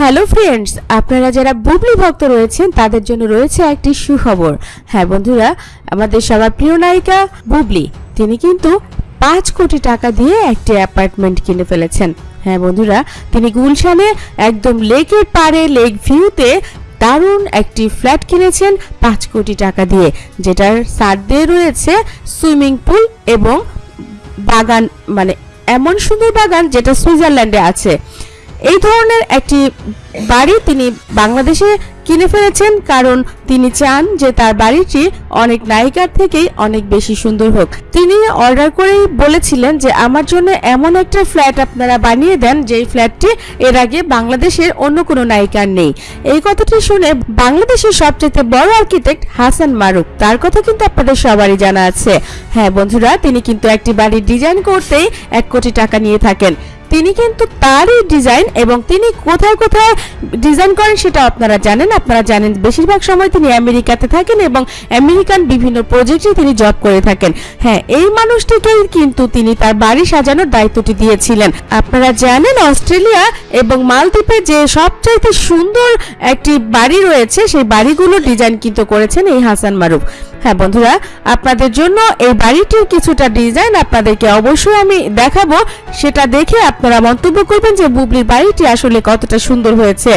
Hello friends, আপনারা যারা বুবলি ভক্ত রয়েছেন, তাদের জন্য রয়েছে একটি সুখবর। হ্যাঁ বন্ধুরা, আমাদের সবার প্রিয় নায়িকা বুবলি, তিনি কিন্তু পাঁচ কোটি টাকা দিয়ে একটি অ্যাপার্টমেন্ট কিনে ফেলেছেন। হ্যাঁ বন্ধুরা, তিনি গুলশানে একদম লেকের পাড়ে, লেক ভিউতে দারুণ একটি ফ্ল্যাট কিনেছেন পাঁচ কোটি টাকা দিয়ে, যেটার সার দিয়ে রয়েছে সুইমিং পুল এবং বাগান মানে এমন সুন্দর বাগান যেটা সুইজারল্যান্ডে আছে। এই ধরনের একটি বাড়ি তিনি বাংলাদেশে কিনে ফেলেছেন, কারণ তিনি চান যে তার বাড়িটি অনেক নায়িকার থেকেই অনেক বেশি সুন্দর হোক। তিনি অর্ডার করেই বলেছিলেন যে, আমার জন্য এমন একটা ফ্ল্যাট আপনারা বানিয়ে দেন, যেই ফ্ল্যাটটি এর আগে বাংলাদেশের অন্য কোনো নায়িকার নেই। এই কথাটি শুনে বাংলাদেশের সবচেয়ে বড় আর্কিটেক্ট হাসান মারুক তার কথা কিন্তু আপনাদের সবারই জানা আছে। হ্যাঁ বন্ধুরা, তিনি কিন্তু একটি বাড়ির ডিজাইন করতেই এক কোটি টাকা নিয়ে থাকেন। তিনি কিন্তু তারই ডিজাইন এবং তিনি কোথায় কোথায় ডিজাইন করেন সেটা আপনারা জানেন। আপনারা জানেন বেশিরভাগ সময় তিনি আমেরিকাতে থাকেন এবং আমেরিকান বিভিন্ন প্রজেক্টে তিনি জব করে থাকেন। হ্যাঁ এই মানুষটিকেই কিন্তু তিনি তার বাড়ি সাজানোর দায়িত্বটি দিয়েছিলেন। আপনারা জানেন অস্ট্রেলিয়া এবং মালদ্বীপে যে সবচাইতে সুন্দর একটি বাড়ি রয়েছে, সেই বাড়িগুলো ডিজাইন কিন্তু করেছেন এই হাসান মারুফ। হ্যাঁ বন্ধুরা, আপনাদের জন্য এই বাড়িটির কিছুটা ডিজাইন আপনাদেরকে অবশ্যই আমি দেখাবো। সেটা দেখে আপনারা মন্তব্য করবেন যে বুবলির বাড়িটি আসলে কতটা সুন্দর হয়েছে।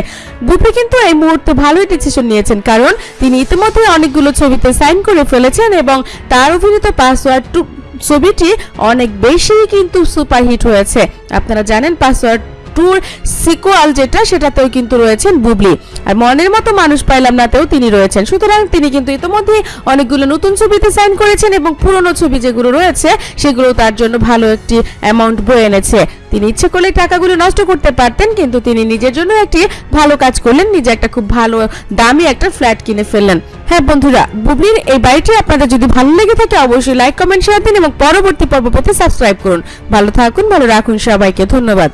বুবলি কিন্তু এই মুহূর্তে ভালোই ডিসিশন নিয়েছেন, কারণ তিনি ইতিমধ্যে অনেকগুলো ছবিতে সাইন করে ফেলেছেন এবং তার অভিনীত পাসওয়ার্ড ছবিটি অনেক বেশি কিন্তু সুপারহিট হয়েছে। আপনারা জানেন পাসওয়ার্ড টুর সিকুয়াল যেটা, সেটাতেও কিন্তু রয়েছেন বুবলি। আর মনের মতো মানুষ পাইলাম নাতেও তিনি রয়েছেন। সুতরাং তিনি কিন্তু ইতিমধ্যে অনেকগুলো নতুন ছবিতে সাইন করেছেন এবং পুরনো ছবি যেগুলো রয়েছে, সেগুলো তার জন্য ভালো একটি অ্যামাউন্ট বয়ে এনেছে। তিনি ইচ্ছে করলে টাকাগুলো নষ্ট করতে পারতেন, কিন্তু তিনি নিজের জন্য একটি ভালো কাজ করলেন। নিজে একটা খুব ভালো, দামি একটা ফ্ল্যাট কিনে ফেললেন। হ্যাঁ বন্ধুরা, বুবলির এই বাড়িটি আপনাদের যদি ভালো লেগে থাকে, অবশ্যই লাইক কমেন্ট শেয়ার দিন এবং পরবর্তী পর্ব পেতে সাবস্ক্রাইব করুন। ভালো থাকুন, ভালো রাখুন সবাইকে। ধন্যবাদ।